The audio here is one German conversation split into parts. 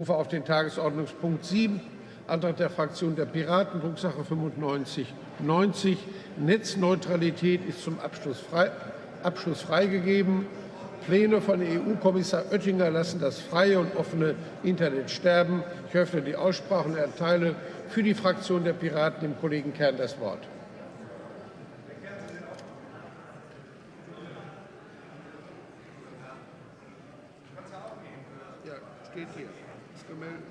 rufe auf den Tagesordnungspunkt 7, Antrag der Fraktion der Piraten, Drucksache 9590. Netzneutralität ist zum Abschluss, frei, Abschluss freigegeben. Pläne von EU-Kommissar Oettinger lassen das freie und offene Internet sterben. Ich öffne die Aussprache und erteile für die Fraktion der Piraten dem Kollegen Kern das Wort. Ja, steht hier gemeldet.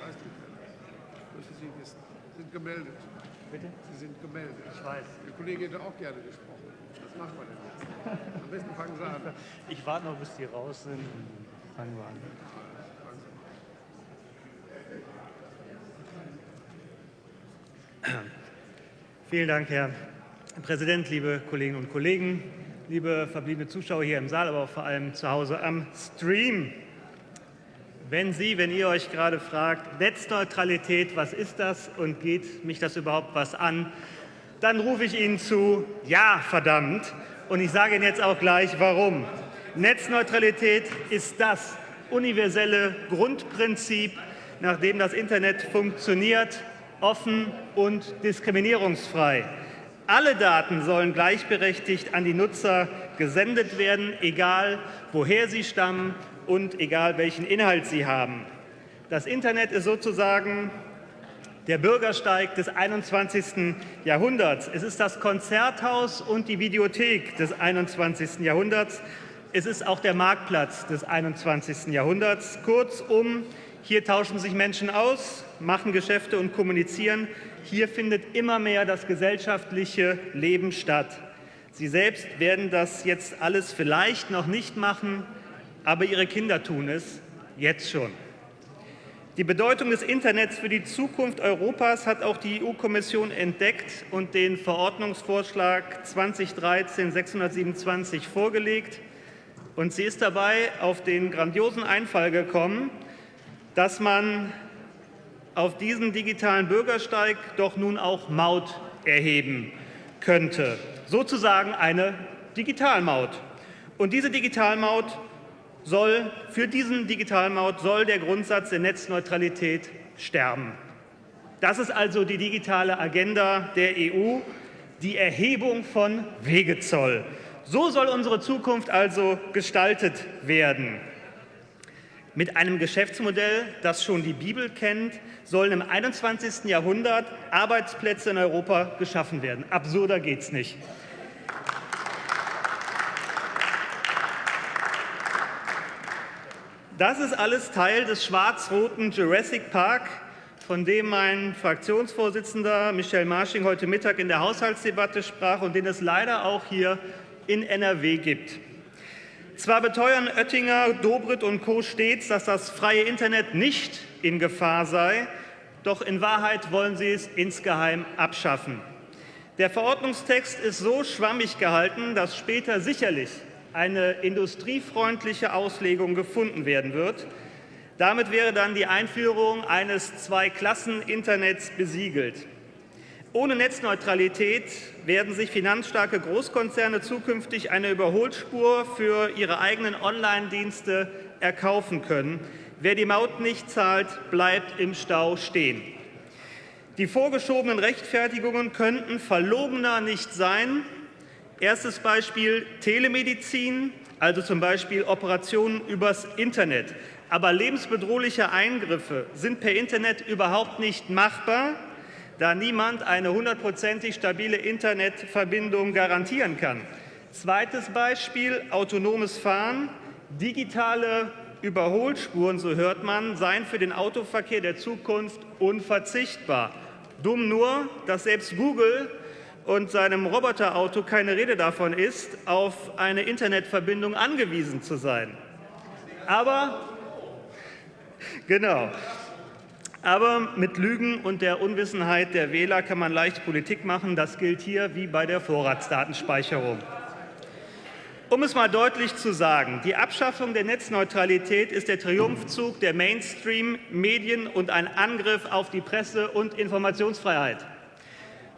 Weiß die Müssen Sie wissen. Sie sind gemeldet. Bitte? Sie sind gemeldet. Ich weiß. Der Kollege hätte auch gerne gesprochen. Was macht man denn jetzt? Am besten fangen Sie an. Ich warte noch, bis die raus sind. Fangen wir an. Vielen Dank, Herr Präsident, liebe Kolleginnen und Kollegen, liebe verbliebene Zuschauer hier im Saal, aber auch vor allem zu Hause am Stream. Wenn Sie, wenn ihr euch gerade fragt, Netzneutralität, was ist das und geht mich das überhaupt was an, dann rufe ich Ihnen zu, ja, verdammt. Und ich sage Ihnen jetzt auch gleich, warum. Netzneutralität ist das universelle Grundprinzip, nach dem das Internet funktioniert, offen und diskriminierungsfrei. Alle Daten sollen gleichberechtigt an die Nutzer gesendet werden, egal woher sie stammen und egal welchen Inhalt sie haben. Das Internet ist sozusagen der Bürgersteig des 21. Jahrhunderts. Es ist das Konzerthaus und die Videothek des 21. Jahrhunderts. Es ist auch der Marktplatz des 21. Jahrhunderts. Kurzum, hier tauschen sich Menschen aus, machen Geschäfte und kommunizieren. Hier findet immer mehr das gesellschaftliche Leben statt. Sie selbst werden das jetzt alles vielleicht noch nicht machen, aber ihre Kinder tun es jetzt schon. Die Bedeutung des Internets für die Zukunft Europas hat auch die EU-Kommission entdeckt und den Verordnungsvorschlag 2013-627 vorgelegt. Und sie ist dabei auf den grandiosen Einfall gekommen, dass man auf diesen digitalen Bürgersteig doch nun auch Maut erheben könnte. Sozusagen eine Digitalmaut. Und diese Digitalmaut soll, für diesen Digitalmaut soll der Grundsatz der Netzneutralität sterben. Das ist also die digitale Agenda der EU, die Erhebung von Wegezoll. So soll unsere Zukunft also gestaltet werden. Mit einem Geschäftsmodell, das schon die Bibel kennt, sollen im 21. Jahrhundert Arbeitsplätze in Europa geschaffen werden. Absurder geht es nicht. Das ist alles Teil des schwarz-roten Jurassic Park, von dem mein Fraktionsvorsitzender Michel Marsching heute Mittag in der Haushaltsdebatte sprach und den es leider auch hier in NRW gibt. Zwar beteuern Oettinger, Dobrindt und Co. stets, dass das freie Internet nicht in Gefahr sei, doch in Wahrheit wollen sie es insgeheim abschaffen. Der Verordnungstext ist so schwammig gehalten, dass später sicherlich eine industriefreundliche Auslegung gefunden werden wird. Damit wäre dann die Einführung eines Zwei-Klassen-Internets besiegelt. Ohne Netzneutralität werden sich finanzstarke Großkonzerne zukünftig eine Überholspur für ihre eigenen Online-Dienste erkaufen können. Wer die Maut nicht zahlt, bleibt im Stau stehen. Die vorgeschobenen Rechtfertigungen könnten verlogener nicht sein, Erstes Beispiel Telemedizin, also zum Beispiel Operationen übers Internet. Aber lebensbedrohliche Eingriffe sind per Internet überhaupt nicht machbar, da niemand eine hundertprozentig stabile Internetverbindung garantieren kann. Zweites Beispiel autonomes Fahren. Digitale Überholspuren, so hört man, seien für den Autoverkehr der Zukunft unverzichtbar. Dumm nur, dass selbst Google und seinem Roboterauto keine Rede davon ist, auf eine Internetverbindung angewiesen zu sein. Aber, genau, aber mit Lügen und der Unwissenheit der Wähler kann man leicht Politik machen. Das gilt hier wie bei der Vorratsdatenspeicherung. Um es mal deutlich zu sagen, die Abschaffung der Netzneutralität ist der Triumphzug der Mainstream-Medien und ein Angriff auf die Presse- und Informationsfreiheit.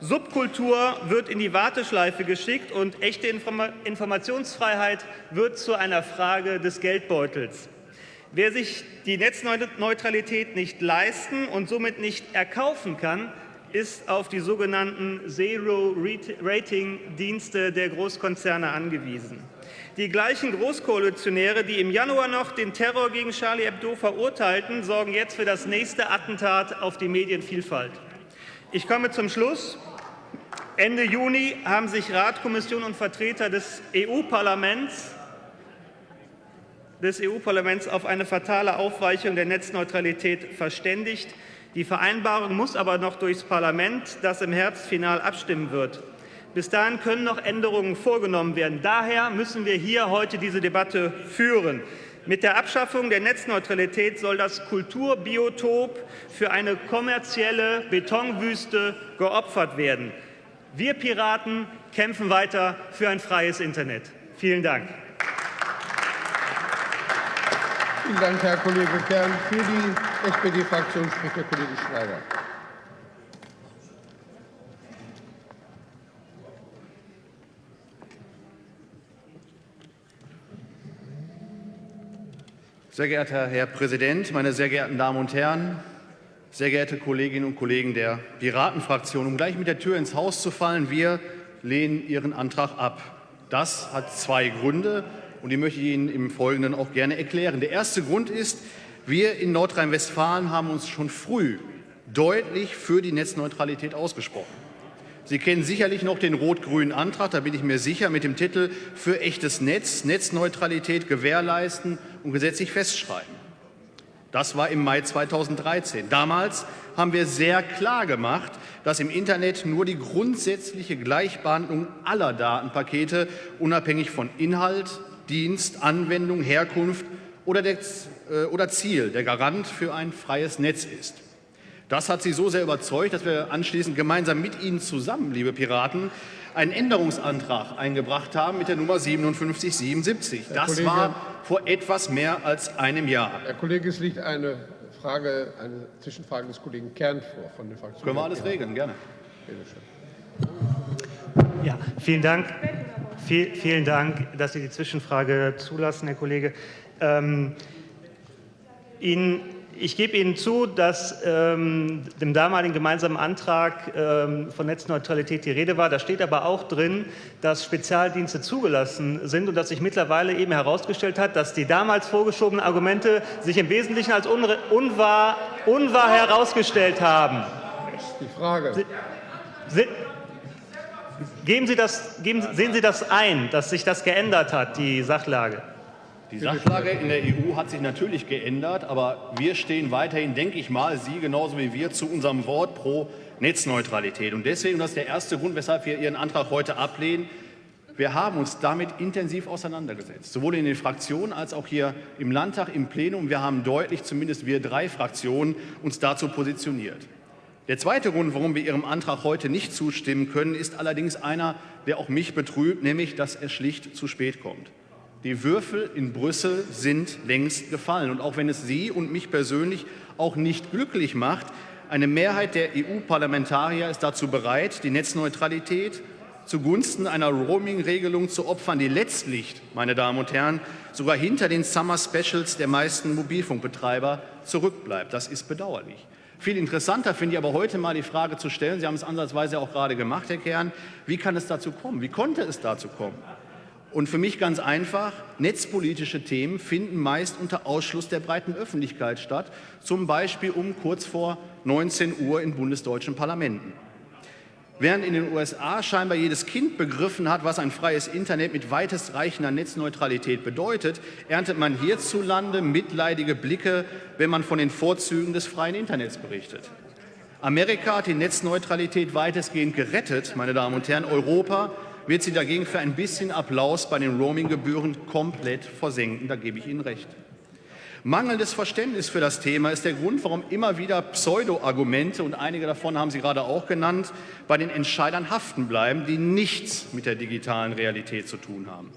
Subkultur wird in die Warteschleife geschickt und echte Informationsfreiheit wird zu einer Frage des Geldbeutels. Wer sich die Netzneutralität nicht leisten und somit nicht erkaufen kann, ist auf die sogenannten Zero-Rating-Dienste der Großkonzerne angewiesen. Die gleichen Großkoalitionäre, die im Januar noch den Terror gegen Charlie Hebdo verurteilten, sorgen jetzt für das nächste Attentat auf die Medienvielfalt. Ich komme zum Schluss. Ende Juni haben sich Rat, Kommission und Vertreter des EU-Parlaments des EU-Parlaments auf eine fatale Aufweichung der Netzneutralität verständigt. Die Vereinbarung muss aber noch durchs Parlament, das im Herbst final abstimmen wird. Bis dahin können noch Änderungen vorgenommen werden. Daher müssen wir hier heute diese Debatte führen. Mit der Abschaffung der Netzneutralität soll das Kulturbiotop für eine kommerzielle Betonwüste geopfert werden. Wir Piraten kämpfen weiter für ein freies Internet. Vielen Dank. Vielen Dank, Herr Kollege Kern. Für die SPD-Fraktion spricht der Kollege Schneider. Sehr geehrter Herr Präsident, meine sehr geehrten Damen und Herren, sehr geehrte Kolleginnen und Kollegen der Piratenfraktion, um gleich mit der Tür ins Haus zu fallen, wir lehnen Ihren Antrag ab. Das hat zwei Gründe und die möchte ich Ihnen im Folgenden auch gerne erklären. Der erste Grund ist, wir in Nordrhein-Westfalen haben uns schon früh deutlich für die Netzneutralität ausgesprochen. Sie kennen sicherlich noch den rot-grünen Antrag, da bin ich mir sicher, mit dem Titel Für echtes Netz, Netzneutralität gewährleisten und gesetzlich festschreiben. Das war im Mai 2013. Damals haben wir sehr klar gemacht, dass im Internet nur die grundsätzliche Gleichbehandlung aller Datenpakete unabhängig von Inhalt, Dienst, Anwendung, Herkunft oder, der, äh, oder Ziel der Garant für ein freies Netz ist. Das hat Sie so sehr überzeugt, dass wir anschließend gemeinsam mit Ihnen zusammen, liebe Piraten, einen Änderungsantrag eingebracht haben mit der Nummer 5777. Das Kollege, war vor etwas mehr als einem Jahr. Herr Kollege, es liegt eine Frage, eine Zwischenfrage des Kollegen Kern vor von der Fraktion. Können wir alles regeln, gerne. Ja, vielen Dank. Vielen Dank, dass Sie die Zwischenfrage zulassen, Herr Kollege. Ähm, Ihnen ich gebe Ihnen zu, dass ähm, dem damaligen gemeinsamen Antrag ähm, von Netzneutralität die Rede war. Da steht aber auch drin, dass Spezialdienste zugelassen sind und dass sich mittlerweile eben herausgestellt hat, dass die damals vorgeschobenen Argumente sich im Wesentlichen als unwahr, unwahr herausgestellt haben. Die Frage. Sie, Sie, geben Sie das, geben, sehen Sie das ein, dass sich das geändert hat, die Sachlage? Die Sachlage in der EU hat sich natürlich geändert, aber wir stehen weiterhin, denke ich mal, Sie genauso wie wir, zu unserem Wort pro Netzneutralität. Und deswegen, das ist der erste Grund, weshalb wir Ihren Antrag heute ablehnen, wir haben uns damit intensiv auseinandergesetzt, sowohl in den Fraktionen als auch hier im Landtag, im Plenum. Wir haben deutlich, zumindest wir drei Fraktionen, uns dazu positioniert. Der zweite Grund, warum wir Ihrem Antrag heute nicht zustimmen können, ist allerdings einer, der auch mich betrübt, nämlich, dass er schlicht zu spät kommt. Die Würfel in Brüssel sind längst gefallen. Und auch wenn es Sie und mich persönlich auch nicht glücklich macht, eine Mehrheit der EU-Parlamentarier ist dazu bereit, die Netzneutralität zugunsten einer Roaming-Regelung zu opfern, die letztlich, meine Damen und Herren, sogar hinter den Summer Specials der meisten Mobilfunkbetreiber zurückbleibt. Das ist bedauerlich. Viel interessanter finde ich aber heute mal die Frage zu stellen, Sie haben es ansatzweise auch gerade gemacht, Herr Kern, wie kann es dazu kommen? Wie konnte es dazu kommen? Und für mich ganz einfach, netzpolitische Themen finden meist unter Ausschluss der breiten Öffentlichkeit statt, zum Beispiel um kurz vor 19 Uhr in bundesdeutschen Parlamenten. Während in den USA scheinbar jedes Kind begriffen hat, was ein freies Internet mit weitestreichender Netzneutralität bedeutet, erntet man hierzulande mitleidige Blicke, wenn man von den Vorzügen des freien Internets berichtet. Amerika hat die Netzneutralität weitestgehend gerettet, meine Damen und Herren. Europa wird sie dagegen für ein bisschen Applaus bei den Roaminggebühren komplett versenken. Da gebe ich Ihnen recht. Mangelndes Verständnis für das Thema ist der Grund, warum immer wieder Pseudo-Argumente, und einige davon haben Sie gerade auch genannt, bei den Entscheidern haften bleiben, die nichts mit der digitalen Realität zu tun haben.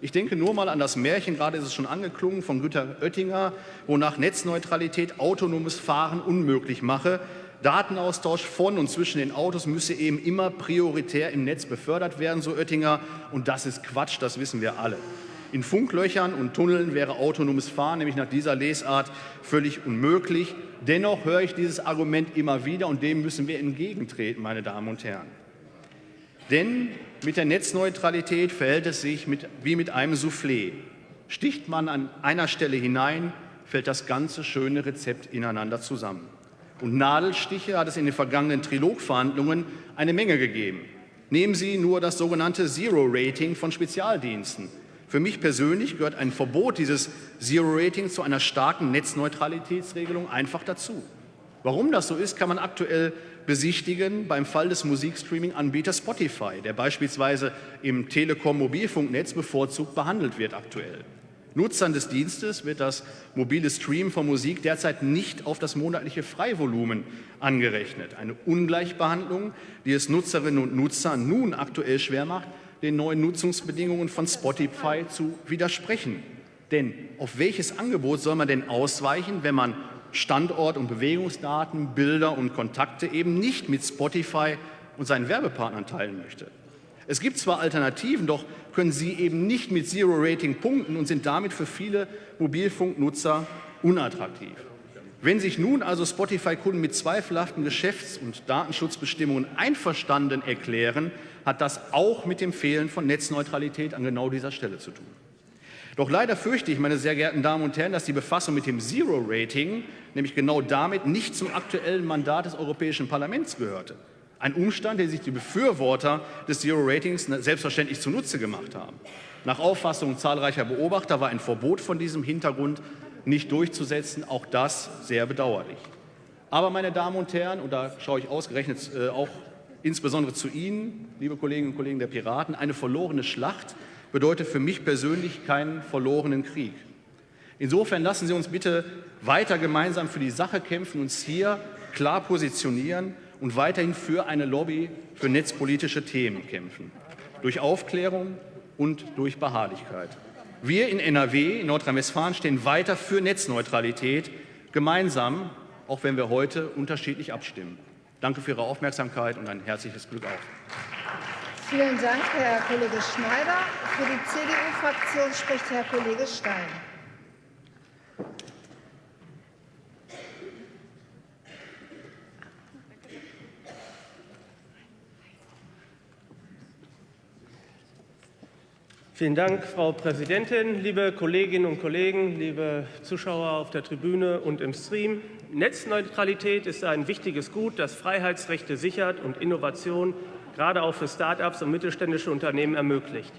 Ich denke nur mal an das Märchen, gerade ist es schon angeklungen, von Günter Oettinger, wonach Netzneutralität autonomes Fahren unmöglich mache. Datenaustausch von und zwischen den Autos müsse eben immer prioritär im Netz befördert werden, so Oettinger. Und das ist Quatsch, das wissen wir alle. In Funklöchern und Tunneln wäre autonomes Fahren nämlich nach dieser Lesart völlig unmöglich. Dennoch höre ich dieses Argument immer wieder und dem müssen wir entgegentreten, meine Damen und Herren. Denn mit der Netzneutralität verhält es sich mit, wie mit einem Soufflé. Sticht man an einer Stelle hinein, fällt das ganze schöne Rezept ineinander zusammen. Und Nadelstiche hat es in den vergangenen Trilogverhandlungen eine Menge gegeben. Nehmen Sie nur das sogenannte Zero-Rating von Spezialdiensten. Für mich persönlich gehört ein Verbot dieses Zero-Rating zu einer starken Netzneutralitätsregelung einfach dazu. Warum das so ist, kann man aktuell besichtigen beim Fall des Musikstreaming-Anbieters Spotify, der beispielsweise im Telekom-Mobilfunknetz bevorzugt behandelt wird aktuell. Nutzern des Dienstes wird das mobile Stream von Musik derzeit nicht auf das monatliche Freivolumen angerechnet. Eine Ungleichbehandlung, die es Nutzerinnen und Nutzern nun aktuell schwer macht, den neuen Nutzungsbedingungen von Spotify zu widersprechen. Denn auf welches Angebot soll man denn ausweichen, wenn man Standort- und Bewegungsdaten, Bilder und Kontakte eben nicht mit Spotify und seinen Werbepartnern teilen möchte. Es gibt zwar Alternativen, doch können sie eben nicht mit Zero Rating punkten und sind damit für viele Mobilfunknutzer unattraktiv. Wenn sich nun also Spotify-Kunden mit zweifelhaften Geschäfts- und Datenschutzbestimmungen einverstanden erklären, hat das auch mit dem Fehlen von Netzneutralität an genau dieser Stelle zu tun. Doch leider fürchte ich, meine sehr geehrten Damen und Herren, dass die Befassung mit dem Zero-Rating, nämlich genau damit, nicht zum aktuellen Mandat des Europäischen Parlaments gehörte. Ein Umstand, den sich die Befürworter des Zero-Ratings selbstverständlich zunutze gemacht haben. Nach Auffassung zahlreicher Beobachter war ein Verbot von diesem Hintergrund nicht durchzusetzen. Auch das sehr bedauerlich. Aber, meine Damen und Herren, und da schaue ich ausgerechnet äh, auch insbesondere zu Ihnen, liebe Kolleginnen und Kollegen der Piraten, eine verlorene Schlacht bedeutet für mich persönlich keinen verlorenen Krieg. Insofern lassen Sie uns bitte weiter gemeinsam für die Sache kämpfen, uns hier klar positionieren und weiterhin für eine Lobby für netzpolitische Themen kämpfen. Durch Aufklärung und durch Beharrlichkeit. Wir in NRW, in Nordrhein-Westfalen, stehen weiter für Netzneutralität, gemeinsam, auch wenn wir heute unterschiedlich abstimmen. Danke für Ihre Aufmerksamkeit und ein herzliches Glück auf. Vielen Dank, Herr Kollege Schneider. Für die CDU-Fraktion spricht Herr Kollege Stein. Vielen Dank, Frau Präsidentin, liebe Kolleginnen und Kollegen, liebe Zuschauer auf der Tribüne und im Stream. Netzneutralität ist ein wichtiges Gut, das Freiheitsrechte sichert und Innovation gerade auch für Start-ups und mittelständische Unternehmen ermöglicht.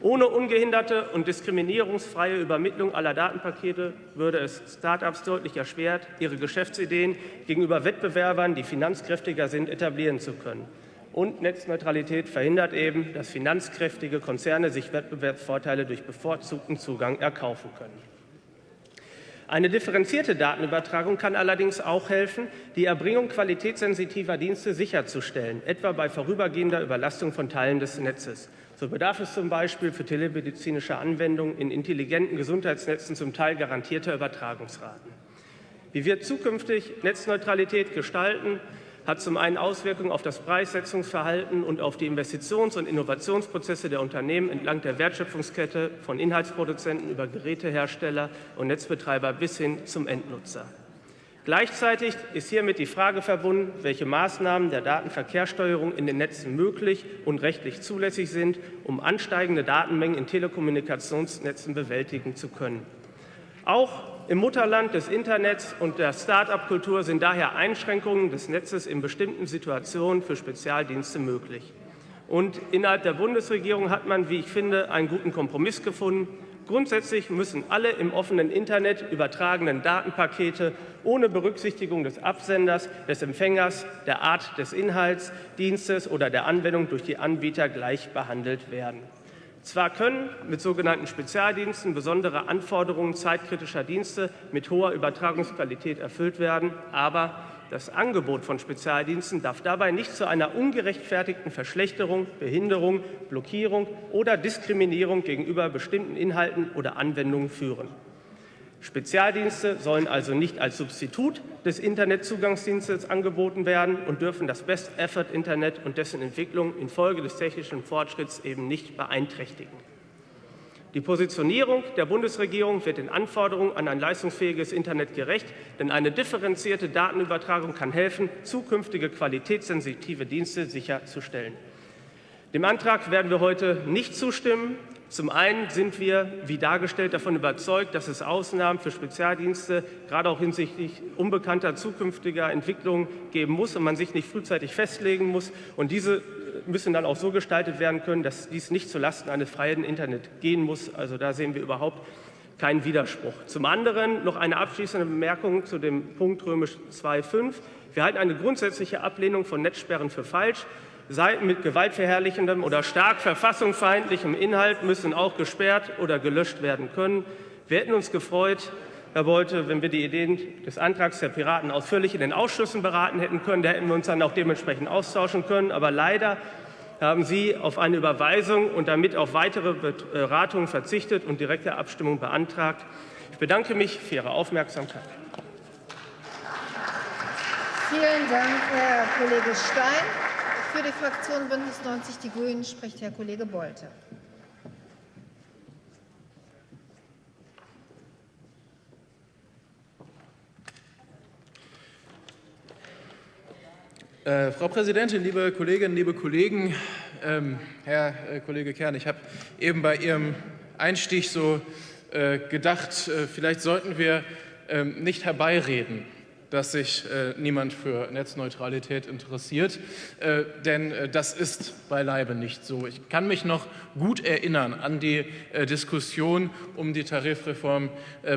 Ohne ungehinderte und diskriminierungsfreie Übermittlung aller Datenpakete würde es Start-ups deutlich erschwert, ihre Geschäftsideen gegenüber Wettbewerbern, die finanzkräftiger sind, etablieren zu können. Und Netzneutralität verhindert eben, dass finanzkräftige Konzerne sich Wettbewerbsvorteile durch bevorzugten Zugang erkaufen können. Eine differenzierte Datenübertragung kann allerdings auch helfen, die Erbringung qualitätssensitiver Dienste sicherzustellen, etwa bei vorübergehender Überlastung von Teilen des Netzes. So bedarf es zum Beispiel für telemedizinische Anwendungen in intelligenten Gesundheitsnetzen zum Teil garantierter Übertragungsraten. Wie wir zukünftig Netzneutralität gestalten, hat zum einen Auswirkungen auf das Preissetzungsverhalten und auf die Investitions- und Innovationsprozesse der Unternehmen entlang der Wertschöpfungskette von Inhaltsproduzenten über Gerätehersteller und Netzbetreiber bis hin zum Endnutzer. Gleichzeitig ist hiermit die Frage verbunden, welche Maßnahmen der Datenverkehrssteuerung in den Netzen möglich und rechtlich zulässig sind, um ansteigende Datenmengen in Telekommunikationsnetzen bewältigen zu können. Auch im Mutterland des Internets und der Start-up-Kultur sind daher Einschränkungen des Netzes in bestimmten Situationen für Spezialdienste möglich. Und innerhalb der Bundesregierung hat man, wie ich finde, einen guten Kompromiss gefunden. Grundsätzlich müssen alle im offenen Internet übertragenen Datenpakete ohne Berücksichtigung des Absenders, des Empfängers, der Art des Inhalts, Dienstes oder der Anwendung durch die Anbieter gleich behandelt werden. Zwar können mit sogenannten Spezialdiensten besondere Anforderungen zeitkritischer Dienste mit hoher Übertragungsqualität erfüllt werden, aber das Angebot von Spezialdiensten darf dabei nicht zu einer ungerechtfertigten Verschlechterung, Behinderung, Blockierung oder Diskriminierung gegenüber bestimmten Inhalten oder Anwendungen führen. Spezialdienste sollen also nicht als Substitut des Internetzugangsdienstes angeboten werden und dürfen das Best-Effort-Internet und dessen Entwicklung infolge des technischen Fortschritts eben nicht beeinträchtigen. Die Positionierung der Bundesregierung wird den Anforderungen an ein leistungsfähiges Internet gerecht, denn eine differenzierte Datenübertragung kann helfen, zukünftige qualitätssensitive Dienste sicherzustellen. Dem Antrag werden wir heute nicht zustimmen. Zum einen sind wir, wie dargestellt, davon überzeugt, dass es Ausnahmen für Spezialdienste, gerade auch hinsichtlich unbekannter zukünftiger Entwicklungen geben muss und man sich nicht frühzeitig festlegen muss. Und diese müssen dann auch so gestaltet werden können, dass dies nicht zulasten eines freien Internet gehen muss. Also da sehen wir überhaupt keinen Widerspruch. Zum anderen noch eine abschließende Bemerkung zu dem Punkt römisch 2.5. Wir halten eine grundsätzliche Ablehnung von Netzsperren für falsch. Seiten mit gewaltverherrlichendem oder stark verfassungsfeindlichem Inhalt müssen auch gesperrt oder gelöscht werden können. Wir hätten uns gefreut, Herr Bolte, wenn wir die Ideen des Antrags der Piraten ausführlich in den Ausschüssen beraten hätten können, da hätten wir uns dann auch dementsprechend austauschen können. Aber leider haben Sie auf eine Überweisung und damit auf weitere Beratungen verzichtet und direkte Abstimmung beantragt. Ich bedanke mich für Ihre Aufmerksamkeit. Vielen Dank, Herr Kollege Stein. Für die Fraktion Bündnis 90 Die Grünen spricht Herr Kollege Bolte. Äh, Frau Präsidentin, liebe Kolleginnen, liebe Kollegen, ähm, Herr äh, Kollege Kern, ich habe eben bei Ihrem Einstieg so äh, gedacht, äh, vielleicht sollten wir ähm, nicht herbeireden, dass sich äh, niemand für Netzneutralität interessiert, äh, denn das ist beileibe nicht so. Ich kann mich noch gut erinnern an die Diskussion um die Tarifreform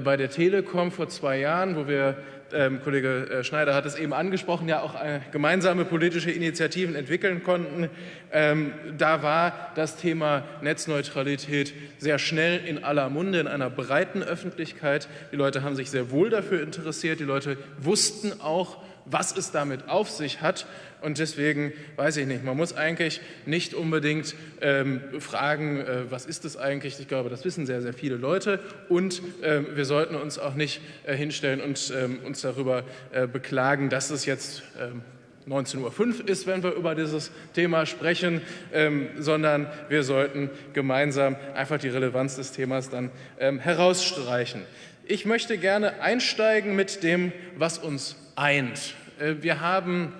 bei der Telekom vor zwei Jahren, wo wir Kollege äh, Schneider hat es eben angesprochen, ja auch äh, gemeinsame politische Initiativen entwickeln konnten. Ähm, da war das Thema Netzneutralität sehr schnell in aller Munde, in einer breiten Öffentlichkeit. Die Leute haben sich sehr wohl dafür interessiert. Die Leute wussten auch, was es damit auf sich hat. Und deswegen weiß ich nicht, man muss eigentlich nicht unbedingt ähm, fragen, äh, was ist das eigentlich? Ich glaube, das wissen sehr, sehr viele Leute. Und ähm, wir sollten uns auch nicht äh, hinstellen und ähm, uns darüber äh, beklagen, dass es jetzt 19.05 Uhr ist, wenn wir über dieses Thema sprechen, ähm, sondern wir sollten gemeinsam einfach die Relevanz des Themas dann ähm, herausstreichen. Ich möchte gerne einsteigen mit dem, was uns eint. Äh, wir haben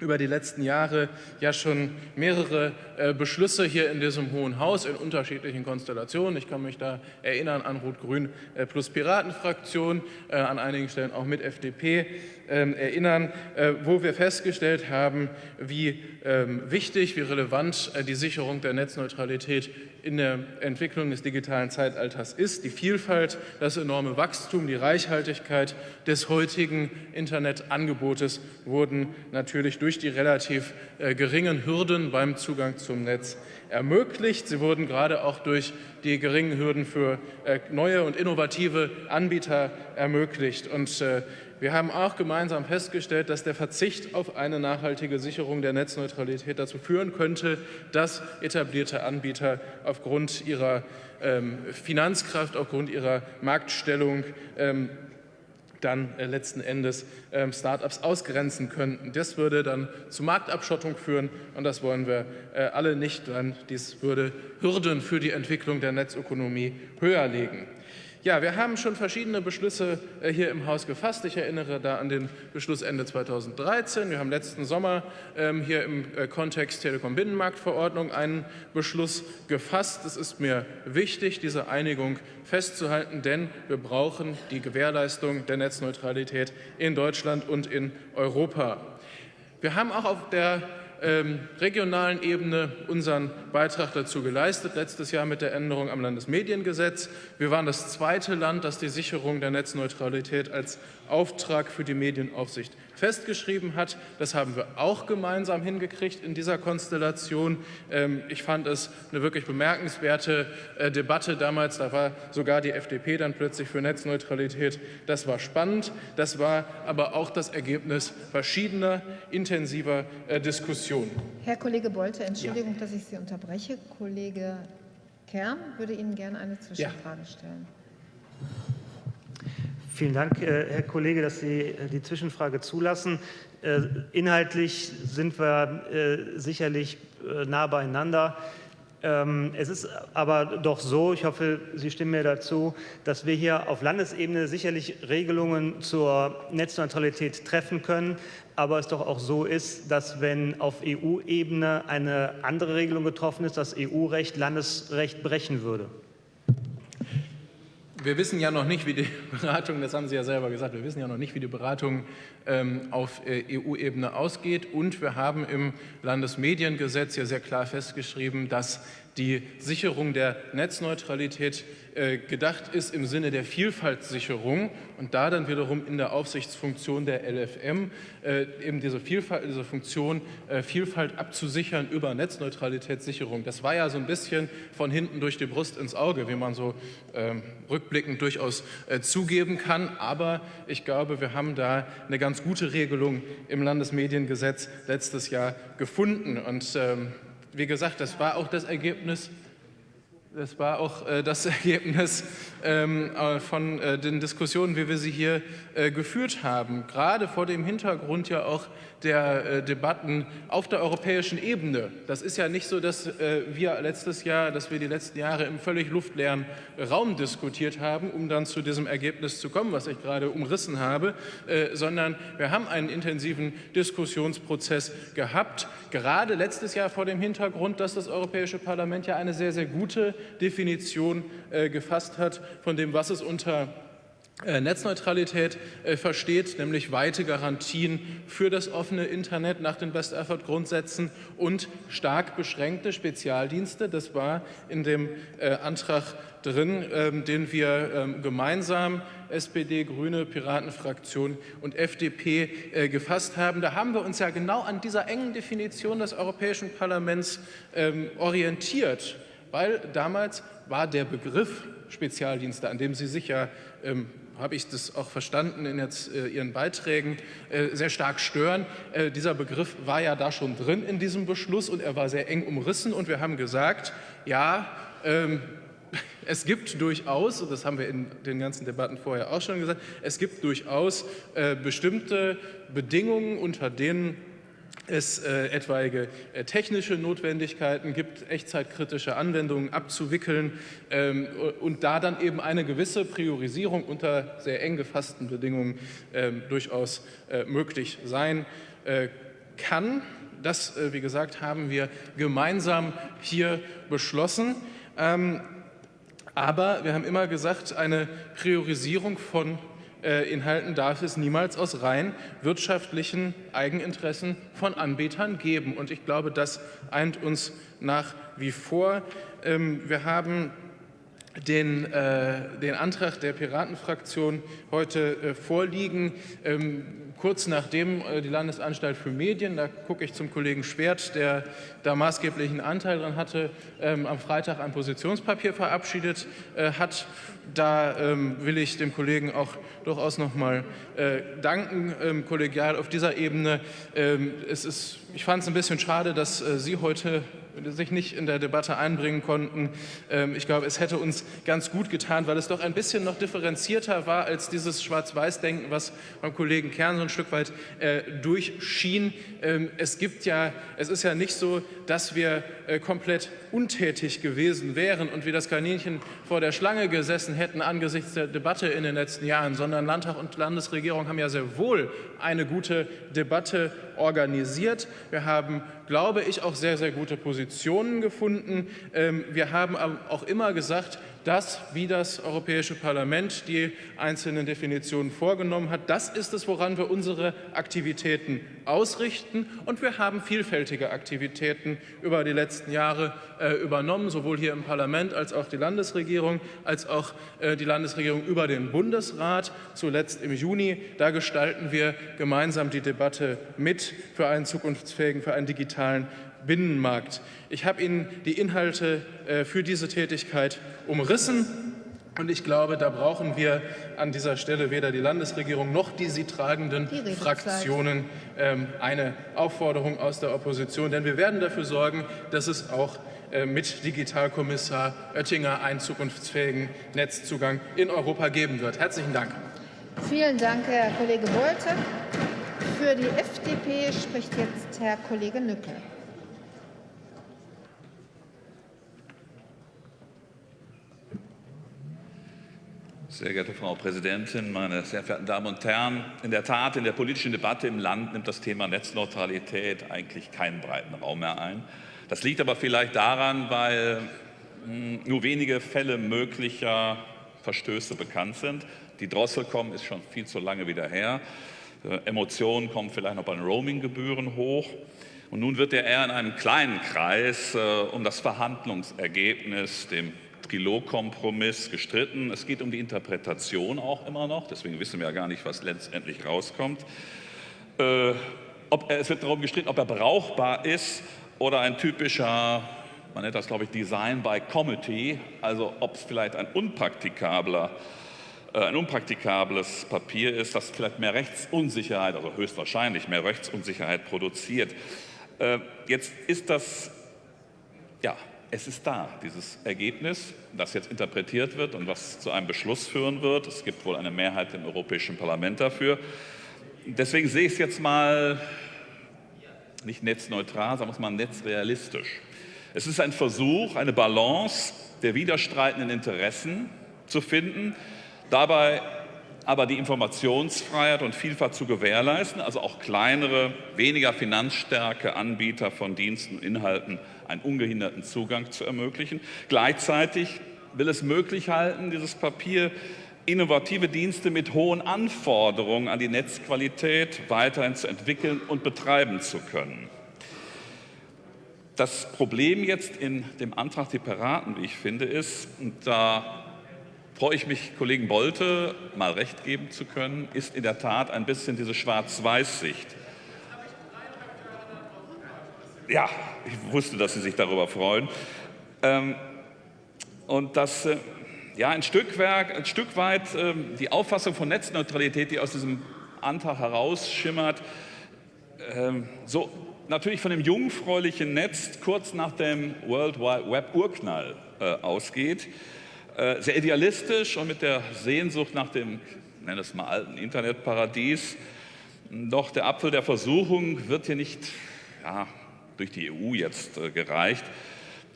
über die letzten Jahre ja schon mehrere äh, Beschlüsse hier in diesem Hohen Haus in unterschiedlichen Konstellationen. Ich kann mich da erinnern an Rot-Grün äh, plus Piratenfraktion, äh, an einigen Stellen auch mit FDP ähm, erinnern, wo wir festgestellt haben, wie ähm, wichtig, wie relevant die Sicherung der Netzneutralität in der Entwicklung des digitalen Zeitalters ist. Die Vielfalt, das enorme Wachstum, die Reichhaltigkeit des heutigen Internetangebotes wurden natürlich durch die relativ geringen Hürden beim Zugang zu zum Netz ermöglicht. Sie wurden gerade auch durch die geringen Hürden für äh, neue und innovative Anbieter ermöglicht. Und äh, wir haben auch gemeinsam festgestellt, dass der Verzicht auf eine nachhaltige Sicherung der Netzneutralität dazu führen könnte, dass etablierte Anbieter aufgrund ihrer ähm, Finanzkraft, aufgrund ihrer Marktstellung ähm, dann äh, letzten Endes ähm, Start-ups ausgrenzen könnten. Das würde dann zu Marktabschottung führen und das wollen wir äh, alle nicht. Dann dies würde Hürden für die Entwicklung der Netzökonomie höher legen. Ja, wir haben schon verschiedene Beschlüsse äh, hier im Haus gefasst. Ich erinnere da an den Beschluss Ende 2013. Wir haben letzten Sommer ähm, hier im äh, Kontext Telekom-Binnenmarktverordnung einen Beschluss gefasst. Es ist mir wichtig, diese Einigung festzuhalten, denn wir brauchen die Gewährleistung der Netzneutralität in Deutschland und in Europa. Wir haben auch auf der ähm, regionalen Ebene unseren Beitrag dazu geleistet, letztes Jahr mit der Änderung am Landesmediengesetz. Wir waren das zweite Land, das die Sicherung der Netzneutralität als Auftrag für die Medienaufsicht festgeschrieben hat. Das haben wir auch gemeinsam hingekriegt in dieser Konstellation. Ähm, ich fand es eine wirklich bemerkenswerte äh, Debatte damals. Da war sogar die FDP dann plötzlich für Netzneutralität. Das war spannend. Das war aber auch das Ergebnis verschiedener intensiver äh, Diskussionen. Herr Kollege Bolte, Entschuldigung, ja. dass ich Sie unterbreche. Kollege Kern würde Ihnen gerne eine Zwischenfrage stellen. Vielen Dank, äh, Herr Kollege, dass Sie äh, die Zwischenfrage zulassen. Äh, inhaltlich sind wir sicherlich nah beieinander. Ähm, es ist aber doch so, ich hoffe, Sie stimmen mir dazu, dass wir hier auf Landesebene sicherlich Regelungen zur Netzneutralität treffen können, aber es doch auch so ist, dass wenn auf EU-Ebene eine andere Regelung getroffen ist, das EU-Recht Landesrecht brechen würde. Wir wissen ja noch nicht, wie die Beratung, das haben Sie ja selber gesagt, wir wissen ja noch nicht, wie die Beratung ähm, auf äh, EU-Ebene ausgeht. Und wir haben im Landesmediengesetz ja sehr klar festgeschrieben, dass die Sicherung der Netzneutralität äh, gedacht ist im Sinne der Vielfaltssicherung und da dann wiederum in der Aufsichtsfunktion der LFM äh, eben diese, Vielfalt, diese Funktion äh, Vielfalt abzusichern über Netzneutralitätssicherung. Das war ja so ein bisschen von hinten durch die Brust ins Auge, wie man so ähm, rückblickend durchaus zugeben kann. Aber ich glaube, wir haben da eine ganz gute Regelung im Landesmediengesetz letztes Jahr gefunden. Und ähm, wie gesagt, das war auch das Ergebnis das war auch äh, das Ergebnis ähm, äh, von äh, den Diskussionen, wie wir sie hier äh, geführt haben. Gerade vor dem Hintergrund ja auch der äh, Debatten auf der europäischen Ebene. Das ist ja nicht so, dass äh, wir letztes Jahr, dass wir die letzten Jahre im völlig luftleeren Raum diskutiert haben, um dann zu diesem Ergebnis zu kommen, was ich gerade umrissen habe, sondern wir haben einen intensiven Diskussionsprozess gehabt, gerade letztes Jahr vor dem Hintergrund, dass das Europäische Parlament ja eine sehr, sehr gute Definition gefasst hat von dem, was es unter äh, Netzneutralität äh, versteht, nämlich weite Garantien für das offene Internet nach den Best-Effort-Grundsätzen und stark beschränkte Spezialdienste. Das war in dem äh, Antrag drin, ähm, den wir ähm, gemeinsam SPD, Grüne, Piratenfraktion und FDP gefasst haben. Da haben wir uns ja genau an dieser engen Definition des Europäischen Parlaments ähm, orientiert, weil damals war der Begriff Spezialdienste, an dem Sie sich ja habe ich das auch verstanden in jetzt, äh, Ihren Beiträgen, äh, sehr stark stören. Äh, dieser Begriff war ja da schon drin in diesem Beschluss und er war sehr eng umrissen und wir haben gesagt, ja, ähm, es gibt durchaus, und das haben wir in den ganzen Debatten vorher auch schon gesagt, es gibt durchaus äh, bestimmte Bedingungen, unter denen es äh, etwaige äh, technische Notwendigkeiten gibt, echtzeitkritische Anwendungen abzuwickeln ähm, und da dann eben eine gewisse Priorisierung unter sehr eng gefassten Bedingungen ähm, durchaus äh, möglich sein äh, kann. Das, äh, wie gesagt, haben wir gemeinsam hier beschlossen. Ähm, aber wir haben immer gesagt, eine Priorisierung von Inhalten darf es niemals aus rein wirtschaftlichen Eigeninteressen von Anbietern geben. Und ich glaube, das eint uns nach wie vor. Ähm, wir haben den, äh, den Antrag der Piratenfraktion heute äh, vorliegen. Ähm, kurz nachdem äh, die Landesanstalt für Medien, da gucke ich zum Kollegen Schwert, der da maßgeblichen Anteil dran hatte, ähm, am Freitag ein Positionspapier verabschiedet äh, hat. Da ähm, will ich dem Kollegen auch durchaus noch mal äh, danken, ähm, kollegial auf dieser Ebene. Es ist, ich fand es ein bisschen schade, dass Sie heute sich nicht in der Debatte einbringen konnten. Ich glaube, es hätte uns ganz gut getan, weil es doch ein bisschen noch differenzierter war als dieses Schwarz-Weiß-Denken, was beim Kollegen Kern so ein Stück weit äh, durchschien. Ähm, es gibt ja, es ist ja nicht so, dass wir äh, komplett untätig gewesen wären und wie das Kaninchen vor der Schlange gesessen hätten angesichts der Debatte in den letzten Jahren, sondern Landtag und Landesregierung haben ja sehr wohl eine gute Debatte organisiert. Wir haben, glaube ich, auch sehr, sehr gute Positionen gefunden. Ähm, wir haben auch immer gesagt, das, wie das Europäische Parlament die einzelnen Definitionen vorgenommen hat, das ist es, woran wir unsere Aktivitäten ausrichten. Und wir haben vielfältige Aktivitäten über die letzten Jahre äh, übernommen, sowohl hier im Parlament als auch die Landesregierung, als auch äh, die Landesregierung über den Bundesrat, zuletzt im Juni. Da gestalten wir gemeinsam die Debatte mit für einen zukunftsfähigen, für einen digitalen Binnenmarkt. Ich habe Ihnen die Inhalte äh, für diese Tätigkeit umrissen. Und ich glaube, da brauchen wir an dieser Stelle weder die Landesregierung noch die sie tragenden die Fraktionen ähm, eine Aufforderung aus der Opposition. Denn wir werden dafür sorgen, dass es auch äh, mit Digitalkommissar Oettinger einen zukunftsfähigen Netzzugang in Europa geben wird. Herzlichen Dank. Vielen Dank, Herr Kollege Bolte. Für die FDP spricht jetzt Herr Kollege Nückel. Sehr geehrte Frau Präsidentin, meine sehr verehrten Damen und Herren! In der Tat, in der politischen Debatte im Land nimmt das Thema Netzneutralität eigentlich keinen breiten Raum mehr ein. Das liegt aber vielleicht daran, weil hm, nur wenige Fälle möglicher Verstöße bekannt sind. Die Drosselcom ist schon viel zu lange wieder her. Äh, Emotionen kommen vielleicht noch bei den Roaminggebühren hoch. Und nun wird er eher in einem kleinen Kreis äh, um das Verhandlungsergebnis, dem Trilogkompromiss gestritten. Es geht um die Interpretation auch immer noch, deswegen wissen wir ja gar nicht, was letztendlich rauskommt. Äh, ob, es wird darum gestritten, ob er brauchbar ist oder ein typischer, man nennt das glaube ich Design by Committee, also ob es vielleicht ein unpraktikabler äh, ein unpraktikables Papier ist, das vielleicht mehr Rechtsunsicherheit, also höchstwahrscheinlich mehr Rechtsunsicherheit produziert. Äh, jetzt ist das ja, es ist da, dieses Ergebnis, das jetzt interpretiert wird und was zu einem Beschluss führen wird. Es gibt wohl eine Mehrheit im Europäischen Parlament dafür. Deswegen sehe ich es jetzt mal nicht netzneutral, sondern mal netzrealistisch. Es ist ein Versuch, eine Balance der widerstreitenden Interessen zu finden, dabei aber die Informationsfreiheit und Vielfalt zu gewährleisten, also auch kleinere, weniger finanzstärke Anbieter von Diensten und Inhalten einen ungehinderten Zugang zu ermöglichen. Gleichzeitig will es möglich halten, dieses Papier, innovative Dienste mit hohen Anforderungen an die Netzqualität weiterhin zu entwickeln und betreiben zu können. Das Problem jetzt in dem Antrag der Piraten, wie ich finde, ist, und da freue ich mich, Kollegen Bolte mal recht geben zu können, ist in der Tat ein bisschen diese Schwarz-Weiß-Sicht. Ja, ich wusste, dass Sie sich darüber freuen. Ähm, und dass äh, ja, ein, Stück ein Stück weit äh, die Auffassung von Netzneutralität, die aus diesem Antrag herausschimmert, äh, so natürlich von dem jungfräulichen Netz kurz nach dem World Wide Web Urknall äh, ausgeht. Äh, sehr idealistisch und mit der Sehnsucht nach dem, ich nenne es mal alten Internetparadies. Doch der Apfel der Versuchung wird hier nicht ja, durch die EU jetzt äh, gereicht.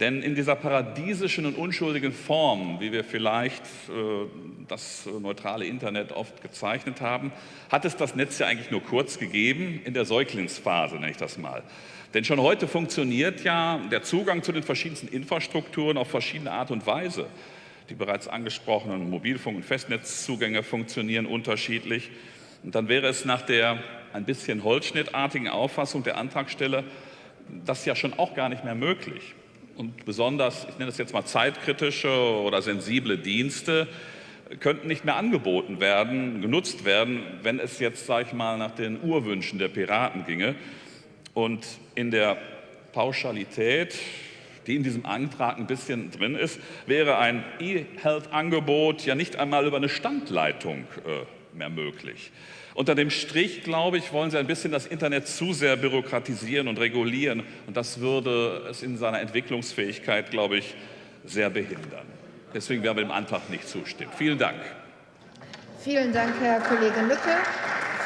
Denn in dieser paradiesischen und unschuldigen Form, wie wir vielleicht äh, das neutrale Internet oft gezeichnet haben, hat es das Netz ja eigentlich nur kurz gegeben, in der Säuglingsphase nenne ich das mal. Denn schon heute funktioniert ja der Zugang zu den verschiedensten Infrastrukturen auf verschiedene Art und Weise. Die bereits angesprochenen Mobilfunk- und Festnetzzugänge funktionieren unterschiedlich. Und dann wäre es nach der ein bisschen holzschnittartigen Auffassung der Antragsteller das ja schon auch gar nicht mehr möglich. Und besonders, ich nenne das jetzt mal zeitkritische oder sensible Dienste, könnten nicht mehr angeboten werden, genutzt werden, wenn es jetzt, sage ich mal, nach den Urwünschen der Piraten ginge. Und in der Pauschalität, die in diesem Antrag ein bisschen drin ist, wäre ein E-Health-Angebot ja nicht einmal über eine Standleitung äh, mehr möglich. Unter dem Strich, glaube ich, wollen Sie ein bisschen das Internet zu sehr bürokratisieren und regulieren. Und das würde es in seiner Entwicklungsfähigkeit, glaube ich, sehr behindern. Deswegen werden wir dem Antrag nicht zustimmen. Vielen Dank. Vielen Dank, Herr Kollege Lücke.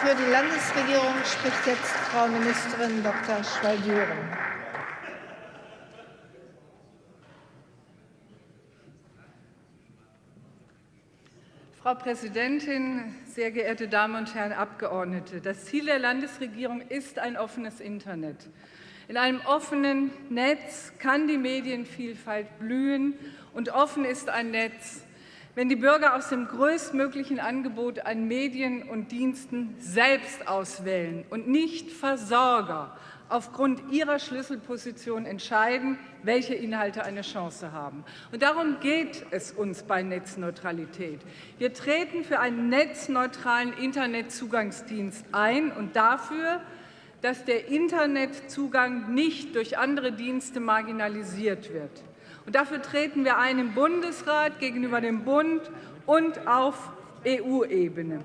Für die Landesregierung spricht jetzt Frau Ministerin Dr. Schwaldüren. Frau Präsidentin, sehr geehrte Damen und Herren Abgeordnete! Das Ziel der Landesregierung ist ein offenes Internet. In einem offenen Netz kann die Medienvielfalt blühen, und offen ist ein Netz, wenn die Bürger aus dem größtmöglichen Angebot an Medien und Diensten selbst auswählen und nicht Versorger aufgrund ihrer Schlüsselposition entscheiden, welche Inhalte eine Chance haben. Und darum geht es uns bei Netzneutralität. Wir treten für einen netzneutralen Internetzugangsdienst ein und dafür, dass der Internetzugang nicht durch andere Dienste marginalisiert wird. Und dafür treten wir ein im Bundesrat gegenüber dem Bund und auf EU-Ebene.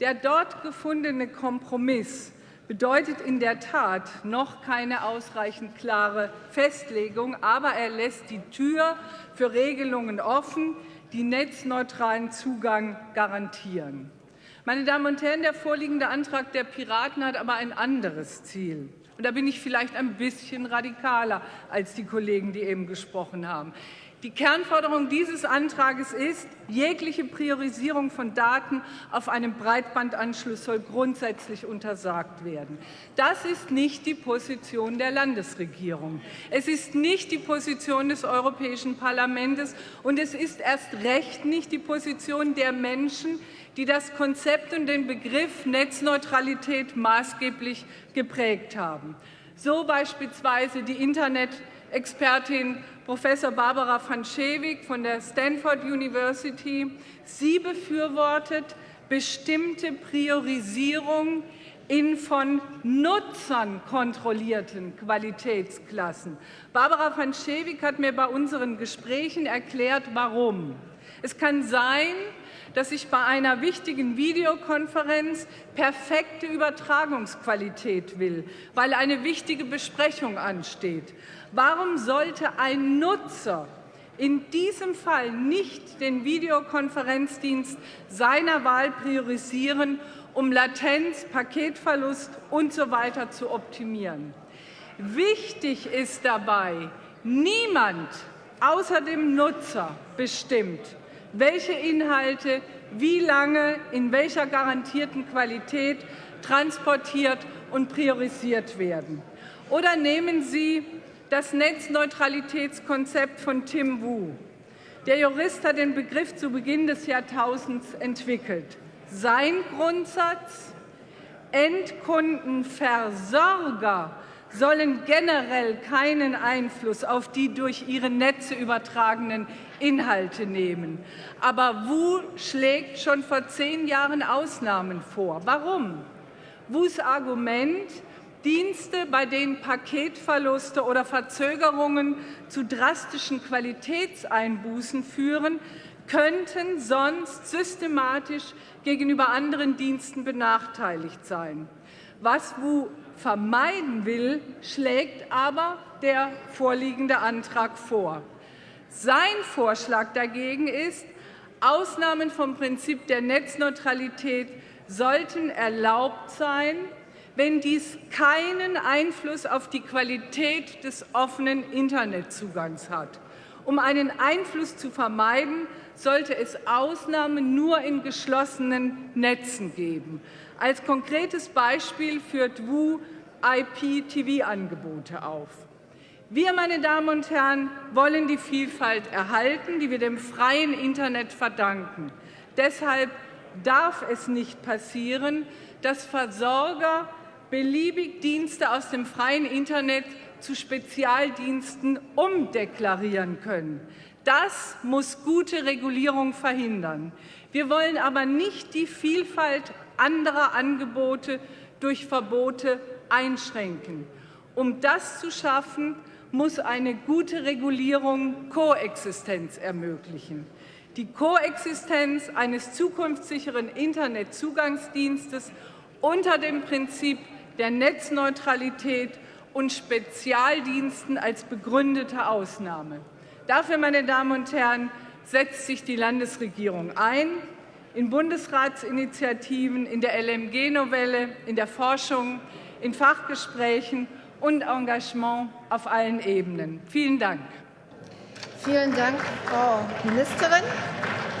Der dort gefundene Kompromiss bedeutet in der Tat noch keine ausreichend klare Festlegung, aber er lässt die Tür für Regelungen offen, die netzneutralen Zugang garantieren. Meine Damen und Herren, der vorliegende Antrag der Piraten hat aber ein anderes Ziel. Und da bin ich vielleicht ein bisschen radikaler als die Kollegen, die eben gesprochen haben. Die Kernforderung dieses Antrags ist, jegliche Priorisierung von Daten auf einem Breitbandanschluss soll grundsätzlich untersagt werden. Das ist nicht die Position der Landesregierung. Es ist nicht die Position des Europäischen Parlaments und es ist erst recht nicht die Position der Menschen, die das Konzept und den Begriff Netzneutralität maßgeblich geprägt haben. So beispielsweise die Internet-Expertin Professor Barbara van Schewig von der Stanford University. Sie befürwortet bestimmte Priorisierung in von Nutzern kontrollierten Qualitätsklassen. Barbara van Schewig hat mir bei unseren Gesprächen erklärt, warum. Es kann sein, dass ich bei einer wichtigen Videokonferenz perfekte Übertragungsqualität will, weil eine wichtige Besprechung ansteht. Warum sollte ein Nutzer in diesem Fall nicht den Videokonferenzdienst seiner Wahl priorisieren, um Latenz, Paketverlust usw. So zu optimieren? Wichtig ist dabei, niemand außer dem Nutzer bestimmt, welche Inhalte wie lange in welcher garantierten Qualität transportiert und priorisiert werden. Oder nehmen Sie das Netzneutralitätskonzept von Tim Wu. Der Jurist hat den Begriff zu Beginn des Jahrtausends entwickelt. Sein Grundsatz Endkundenversorger sollen generell keinen Einfluss auf die durch ihre Netze übertragenen Inhalte nehmen. Aber Wu schlägt schon vor zehn Jahren Ausnahmen vor. Warum? Wus Argument, Dienste, bei denen Paketverluste oder Verzögerungen zu drastischen Qualitätseinbußen führen, könnten sonst systematisch gegenüber anderen Diensten benachteiligt sein. Was Wu vermeiden will, schlägt aber der vorliegende Antrag vor. Sein Vorschlag dagegen ist, Ausnahmen vom Prinzip der Netzneutralität sollten erlaubt sein, wenn dies keinen Einfluss auf die Qualität des offenen Internetzugangs hat. Um einen Einfluss zu vermeiden, sollte es Ausnahmen nur in geschlossenen Netzen geben. Als konkretes Beispiel führt WU IPTV-Angebote auf. Wir, meine Damen und Herren, wollen die Vielfalt erhalten, die wir dem freien Internet verdanken. Deshalb darf es nicht passieren, dass Versorger beliebig Dienste aus dem freien Internet zu Spezialdiensten umdeklarieren können. Das muss gute Regulierung verhindern. Wir wollen aber nicht die Vielfalt anderer Angebote durch Verbote einschränken. Um das zu schaffen, muss eine gute Regulierung Koexistenz ermöglichen. Die Koexistenz eines zukunftssicheren Internetzugangsdienstes unter dem Prinzip der Netzneutralität und Spezialdiensten als begründete Ausnahme. Dafür, meine Damen und Herren, setzt sich die Landesregierung ein, in Bundesratsinitiativen, in der LMG-Novelle, in der Forschung, in Fachgesprächen und Engagement auf allen Ebenen. Vielen Dank. Vielen Dank, Frau Ministerin.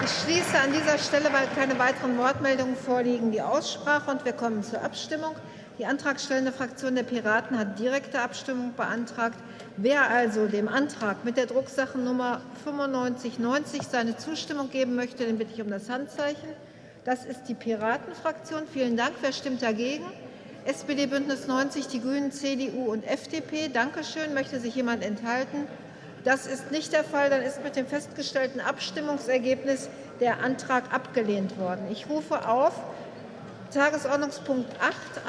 Ich schließe an dieser Stelle, weil keine weiteren Wortmeldungen vorliegen, die Aussprache und wir kommen zur Abstimmung. Die antragstellende Fraktion der Piraten hat direkte Abstimmung beantragt. Wer also dem Antrag mit der Drucksachennummer 9590 seine Zustimmung geben möchte, den bitte ich um das Handzeichen. Das ist die Piratenfraktion. Vielen Dank. Wer stimmt dagegen? SPD, Bündnis 90, die Grünen, CDU und FDP. Dankeschön. Möchte sich jemand enthalten? Das ist nicht der Fall. Dann ist mit dem festgestellten Abstimmungsergebnis der Antrag abgelehnt worden. Ich rufe auf Tagesordnungspunkt 8